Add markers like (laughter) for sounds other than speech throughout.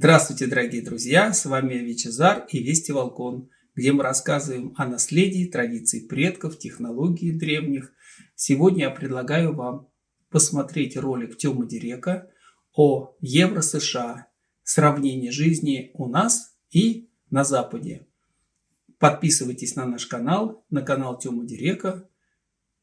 Здравствуйте, дорогие друзья! С вами Вичезар и Вести Волкон, где мы рассказываем о наследии, традиции предков, технологии древних. Сегодня я предлагаю вам посмотреть ролик Тёмы Дирека о Евро-США, сравнение жизни у нас и на Западе. Подписывайтесь на наш канал, на канал Тёмы Дирека,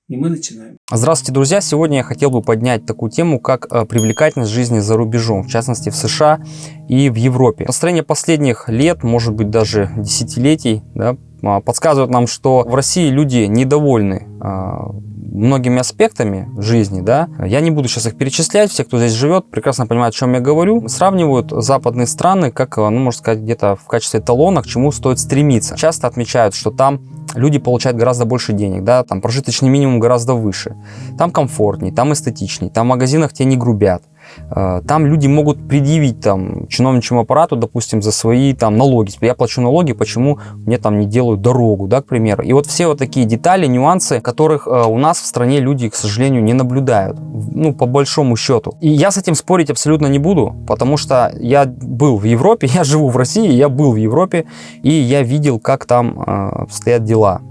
и мы начинаем. Здравствуйте, друзья! Сегодня я хотел бы поднять такую тему, как э, привлекательность жизни за рубежом, в частности в США и в Европе. Настроение последних лет, может быть даже десятилетий, да, а, подсказывает нам, что в России люди недовольны а, многими аспектами жизни, да, я не буду сейчас их перечислять, все, кто здесь живет, прекрасно понимают, о чем я говорю, сравнивают западные страны, как, ну, можно сказать, где-то в качестве талона, к чему стоит стремиться. Часто отмечают, что там люди получают гораздо больше денег, да, там прожиточный минимум гораздо выше, там комфортней, там эстетичней, там в магазинах тебе не грубят, там люди могут предъявить там чиновничьему аппарату, допустим, за свои там налоги. Я плачу налоги, почему мне там не делают дорогу, да, к примеру. И вот все вот такие детали, нюансы, которых э, у нас в стране люди, к сожалению, не наблюдают. Ну, по большому счету. И я с этим спорить абсолютно не буду, потому что я был в Европе, (laughs) я живу в России, я был в Европе, и я видел, как там э, стоят дела.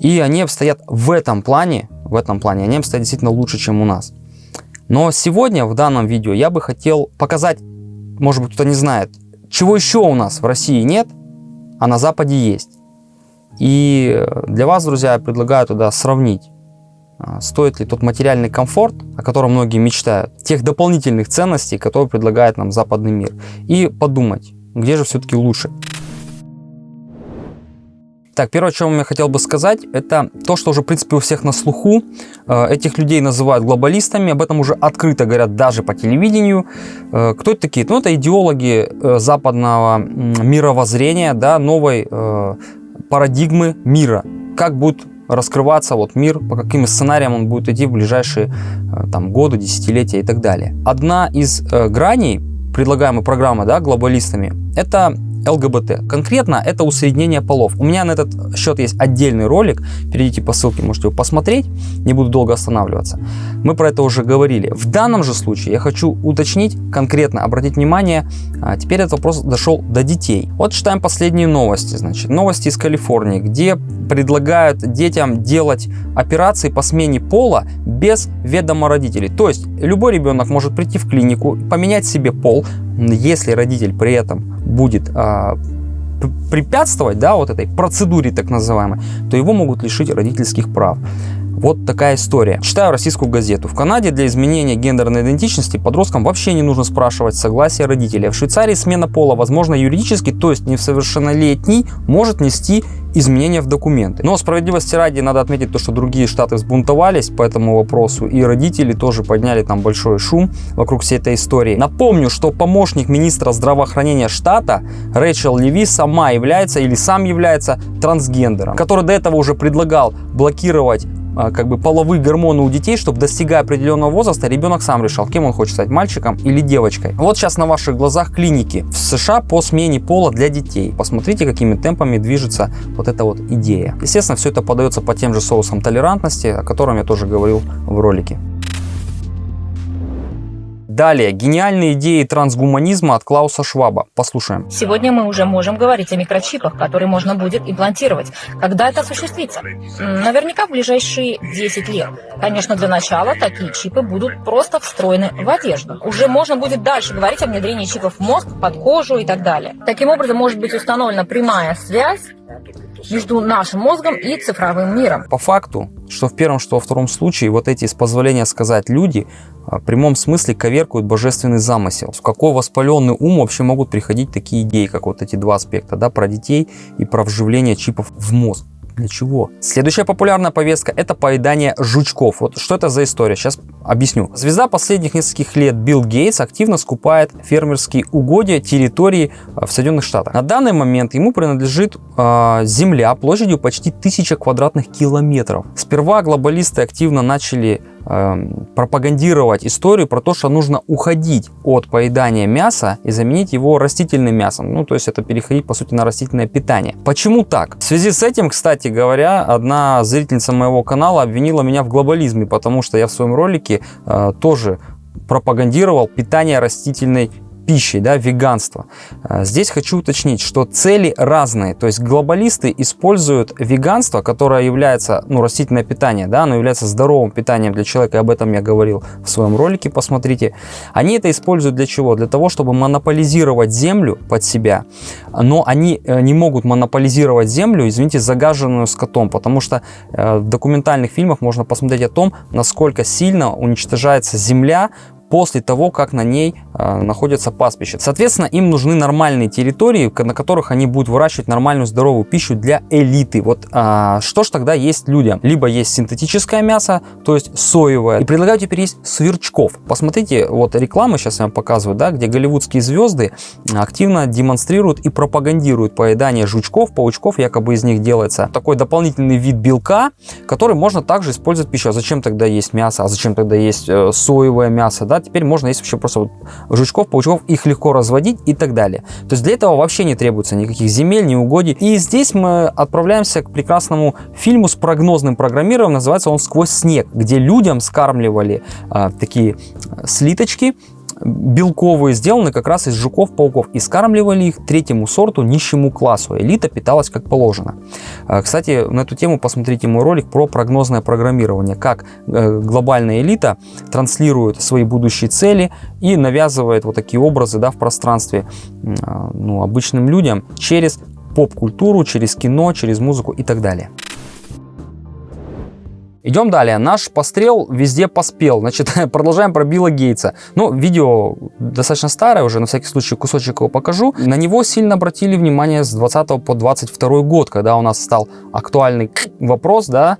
И они обстоят в этом плане, в этом плане, они обстоят действительно лучше, чем у нас. Но сегодня в данном видео я бы хотел показать, может быть кто-то не знает, чего еще у нас в России нет, а на Западе есть. И для вас, друзья, я предлагаю туда сравнить, а, стоит ли тот материальный комфорт, о котором многие мечтают, тех дополнительных ценностей, которые предлагает нам западный мир, и подумать, где же все-таки лучше. Так, первое, о чем я хотел бы сказать, это то, что уже, в принципе, у всех на слуху. Э, этих людей называют глобалистами, об этом уже открыто говорят даже по телевидению. Э, кто это такие? Ну, это идеологи э, западного мировоззрения, да, новой парадигмы мира. Как будет раскрываться вот мир, по каким сценариям он будет идти в ближайшие там, годы, десятилетия и так далее. Одна из граней предлагаемой программы да, глобалистами, это ЛГБТ. Конкретно это усреднение полов. У меня на этот счет есть отдельный ролик, перейдите по ссылке, можете его посмотреть, не буду долго останавливаться. Мы про это уже говорили. В данном же случае я хочу уточнить, конкретно обратить внимание, а теперь этот вопрос дошел до детей. Вот читаем последние новости, значит, новости из Калифорнии, где предлагают детям делать операции по смене пола без ведома родителей. То есть любой ребенок может прийти в клинику, поменять себе пол, если родитель при этом будет а, препятствовать да, вот этой процедуре так называемой, то его могут лишить родительских прав. Вот такая история. Читаю российскую газету. В Канаде для изменения гендерной идентичности подросткам вообще не нужно спрашивать согласия родителей. В Швейцарии смена пола возможно юридически, то есть несовершеннолетний может нести изменения в документы. Но справедливости ради надо отметить то, что другие штаты взбунтовались по этому вопросу, и родители тоже подняли там большой шум вокруг всей этой истории. Напомню, что помощник министра здравоохранения штата Рэйчел Леви сама является или сам является трансгендером, который до этого уже предлагал блокировать как бы половые гормоны у детей, чтобы достигая определенного возраста, ребенок сам решал, кем он хочет стать, мальчиком или девочкой. Вот сейчас на ваших глазах клиники в США по смене пола для детей. Посмотрите, какими темпами движется вот эта вот идея. Естественно, все это подается по тем же соусам толерантности, о котором я тоже говорил в ролике. Далее, гениальные идеи трансгуманизма от Клауса Шваба. Послушаем. Сегодня мы уже можем говорить о микрочипах, которые можно будет имплантировать. Когда это осуществится? Наверняка в ближайшие 10 лет. Конечно, для начала такие чипы будут просто встроены в одежду. Уже можно будет дальше говорить о внедрении чипов в мозг, под кожу и так далее. Таким образом, может быть установлена прямая связь между нашим мозгом и цифровым миром. По факту, что в первом, что во втором случае, вот эти, с позволения сказать, люди в прямом смысле коверкуют божественный замысел. В какой воспаленный ум вообще могут приходить такие идеи, как вот эти два аспекта, да, про детей и про вживление чипов в мозг. Для чего? Следующая популярная повестка – это поедание жучков. Вот что это за история? Сейчас объясню. Звезда последних нескольких лет Билл Гейтс активно скупает фермерские угодья территории э, в Соединенных Штатах. На данный момент ему принадлежит э, земля площадью почти 1000 квадратных километров. Сперва глобалисты активно начали пропагандировать историю про то, что нужно уходить от поедания мяса и заменить его растительным мясом. Ну, то есть это переходить, по сути, на растительное питание. Почему так? В связи с этим, кстати говоря, одна зрительница моего канала обвинила меня в глобализме, потому что я в своем ролике э, тоже пропагандировал питание растительной пищей, да, веганство. Э, здесь хочу уточнить, что цели разные. То есть глобалисты используют веганство, которое является, ну, растительное питание, да, оно является здоровым питанием для человека, и об этом я говорил в своем ролике, посмотрите. Они это используют для чего? Для того, чтобы монополизировать землю под себя, но они э, не могут монополизировать землю, извините, загаженную скотом, потому что э, в документальных фильмах можно посмотреть о том, насколько сильно уничтожается земля после того, как на ней находятся пастбища. Соответственно, им нужны нормальные территории, на которых они будут выращивать нормальную здоровую пищу для элиты. Вот э, что ж тогда есть людям? Либо есть синтетическое мясо, то есть соевое. И предлагаю теперь есть сверчков. Посмотрите, вот рекламы сейчас я вам показываю, да, где голливудские звезды активно демонстрируют и пропагандируют поедание жучков, паучков, якобы из них делается такой дополнительный вид белка, который можно также использовать в пищу. А зачем тогда есть мясо? А зачем тогда есть э, соевое мясо? Да? теперь можно есть вообще просто вот жучков, паучков, их легко разводить и так далее. То есть для этого вообще не требуется никаких земель, ни угодий. И здесь мы отправляемся к прекрасному фильму с прогнозным программированием, называется он «Сквозь снег», где людям скармливали а, такие слиточки, белковые сделаны как раз из жуков-пауков и скармливали их третьему сорту нищему классу. Элита питалась как положено. Э, кстати, на эту тему посмотрите мой ролик про прогнозное программирование, как э, глобальная элита транслирует свои будущие цели и навязывает вот такие образы да, в пространстве э, ну, обычным людям через поп-культуру, через кино, через музыку и так далее. Идем далее. Наш пострел везде поспел. Значит, (laughs) продолжаем про Билла Гейтса. Ну, видео достаточно старое уже, на всякий случай кусочек его покажу. На него сильно обратили внимание с 20 по 22 год, когда у нас стал актуальный вопрос, да,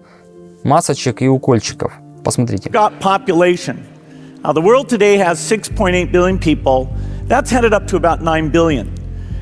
масочек и укольчиков. Посмотрите. Now, the world today has 6.8 billion people. That's headed up to about 9 billion.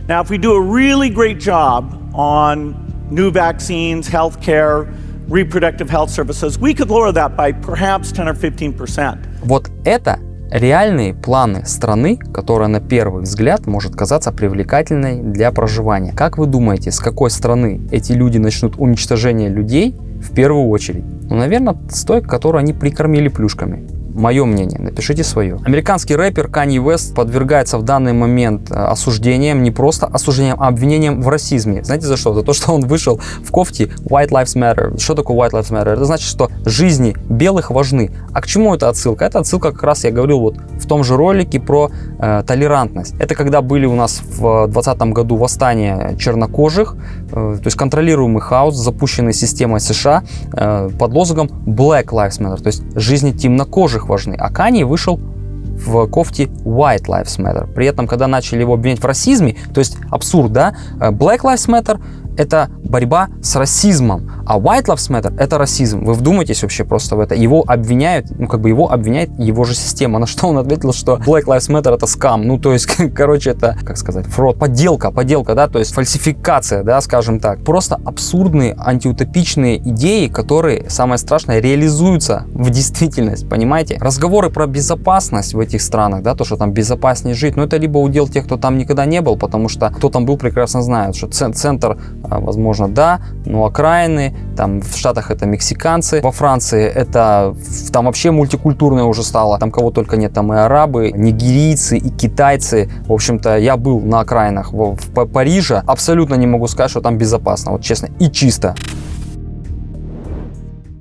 Now, if we do a really great job on new vaccines, healthcare, reproductive health services, we could lower that by perhaps 10 or 15%. Вот это реальные планы страны, которая на первый взгляд может казаться привлекательной для проживания. Как вы думаете, с какой страны эти люди начнут уничтожение людей в первую очередь? Ну, наверное, с той, которую они прикормили плюшками. Мое мнение, напишите свое. Американский рэпер Канье Уэст подвергается в данный момент э, осуждениям, не просто осуждениям, а обвинениям в расизме. Знаете за что? За то, что он вышел в кофте White Lives Matter. Что такое White Lives Matter? Это значит, что жизни белых важны. А к чему это отсылка? Это отсылка как раз, я говорил вот в том же ролике про э, толерантность. Это когда были у нас в 2020 году восстания чернокожих, э, то есть контролируемый хаос, запущенный системой США э, под лозунгом Black Lives Matter, то есть жизни темнокожих важны. А Канье вышел в кофте White Lives Matter. При этом, когда начали его обвинять в расизме, то есть абсурд, да, э, Black Lives Matter это борьба с расизмом, а White Lives Matter это расизм. Вы вдумайтесь вообще просто в это. Его обвиняют, ну как бы его обвиняет его же система. На что он ответил, что Black Lives Matter это скам. Ну то есть, (laughs) короче, это, как сказать, фрод, подделка, подделка, да, то есть фальсификация, да, скажем так. Просто абсурдные, антиутопичные идеи, которые, самое страшное, реализуются в действительность, понимаете? Разговоры про безопасность в этих странах, да, то, что там безопаснее жить, но это либо удел тех, кто там никогда не был, потому что кто там был, прекрасно знает, что центр а, возможно, да, но окраины, там в Штатах это мексиканцы, во Франции это там вообще мультикультурное уже стало, там кого только нет, там и арабы, нигерийцы, и китайцы. В общем-то, я был на окраинах в, в Париже, абсолютно не могу сказать, что там безопасно, вот честно, и чисто.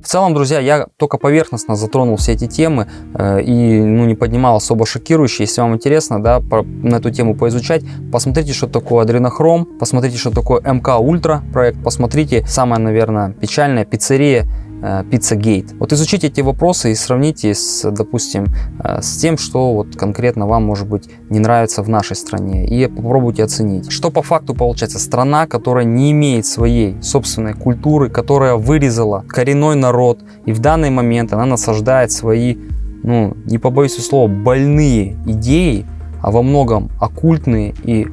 В целом, друзья, я только поверхностно затронул все эти темы э, и ну, не поднимал особо шокирующие. Если вам интересно да, по, на эту тему поизучать, посмотрите, что такое адренохром, посмотрите, что такое МК Ультра проект, посмотрите, самая, наверное, печальная пиццерия Pizzagate. Э, вот изучите эти вопросы и сравните с, допустим, э, с тем, что вот конкретно вам, может быть, не нравится в нашей стране. И попробуйте оценить. Что по факту получается? Страна, которая не имеет своей собственной культуры, которая вырезала коренной народ. И в данный момент она насаждает свои, ну, не побоюсь слова, больные идеи, а во многом оккультные и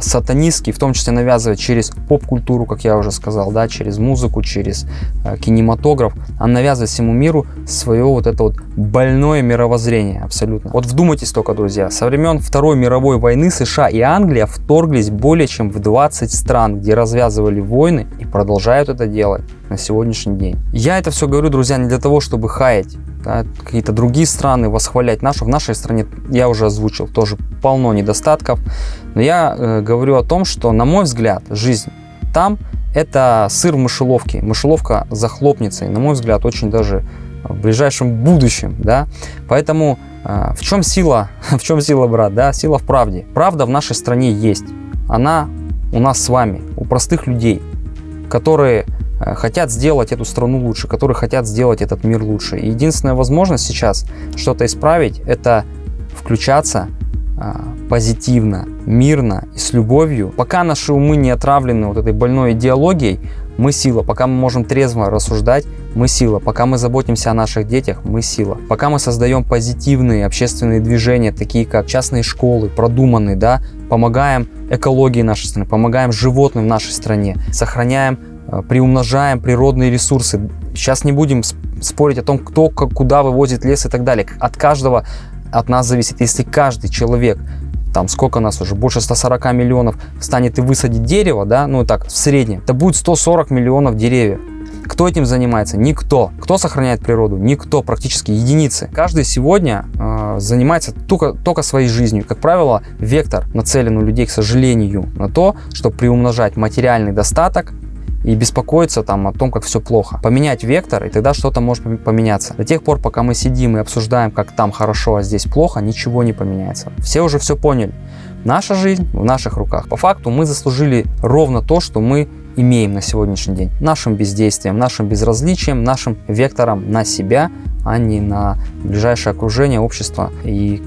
сатанистский, в том числе навязывает через поп-культуру, как я уже сказал, да, через музыку, через э, кинематограф, он навязывает всему миру свое вот это вот больное мировоззрение абсолютно. Вот вдумайтесь только, друзья, со времен Второй мировой войны США и Англия вторглись более чем в 20 стран, где развязывали войны и продолжают это делать. на сегодняшний день. Я это все говорю, друзья, не для того, чтобы хаять да, какие-то другие страны, восхвалять нашу. В нашей стране, я уже озвучил, тоже полно недостатков. Но я э, говорю о том, что, на мой взгляд, жизнь там это сыр в мышеловке. Мышеловка захлопнется, и, на мой взгляд, очень даже в ближайшем будущем, да. Поэтому э, в чем сила, (laughs) в чем сила, брат, да? Сила в правде. Правда в нашей стране есть. Она у нас с вами, у простых людей, которые э, хотят сделать эту страну лучше, которые хотят сделать этот мир лучше. И единственная возможность сейчас что-то исправить, это включаться позитивно, мирно и с любовью. Пока наши умы не отравлены вот этой больной идеологией, мы сила. Пока мы можем трезво рассуждать, мы сила. Пока мы заботимся о наших детях, мы сила. Пока мы создаем позитивные общественные движения, такие как частные школы, продуманные, да, помогаем экологии нашей страны, помогаем животным в нашей стране, сохраняем, э, приумножаем природные ресурсы. Сейчас не будем спорить о том, кто куда вывозит лес и так далее. От каждого от нас зависит, если каждый человек, там сколько нас уже, больше 140 миллионов, станет и высадить дерево, да, ну так, в среднем, это будет 140 миллионов деревьев. Кто этим занимается? Никто. Кто сохраняет природу? Никто, практически единицы. Каждый сегодня э, занимается только, только своей жизнью. Как правило, вектор нацелен у людей, к сожалению, на то, чтобы приумножать материальный достаток, и беспокоиться там о том, как все плохо. Поменять вектор, и тогда что-то может поменяться. До тех пор, пока мы сидим и обсуждаем, как там хорошо, а здесь плохо, ничего не поменяется. Все уже все поняли. Наша жизнь в наших руках. По факту мы заслужили ровно то, что мы имеем на сегодняшний день. Нашим бездействием, нашим безразличием, нашим вектором на себя, а не на ближайшее окружение, общество и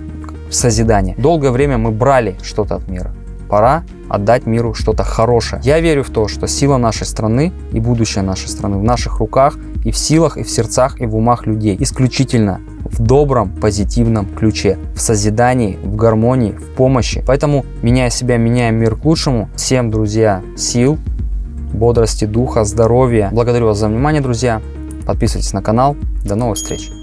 созидание. Долгое время мы брали что-то от мира пора отдать миру что-то хорошее. Я верю в то, что сила нашей страны и будущее нашей страны в наших руках и в силах, и в сердцах, и в умах людей. Исключительно в добром, позитивном ключе, в созидании, в гармонии, в помощи. Поэтому, меняя себя, меняем мир к лучшему. Всем, друзья, сил, бодрости, духа, здоровья. Благодарю вас за внимание, друзья. Подписывайтесь на канал. До новых встреч.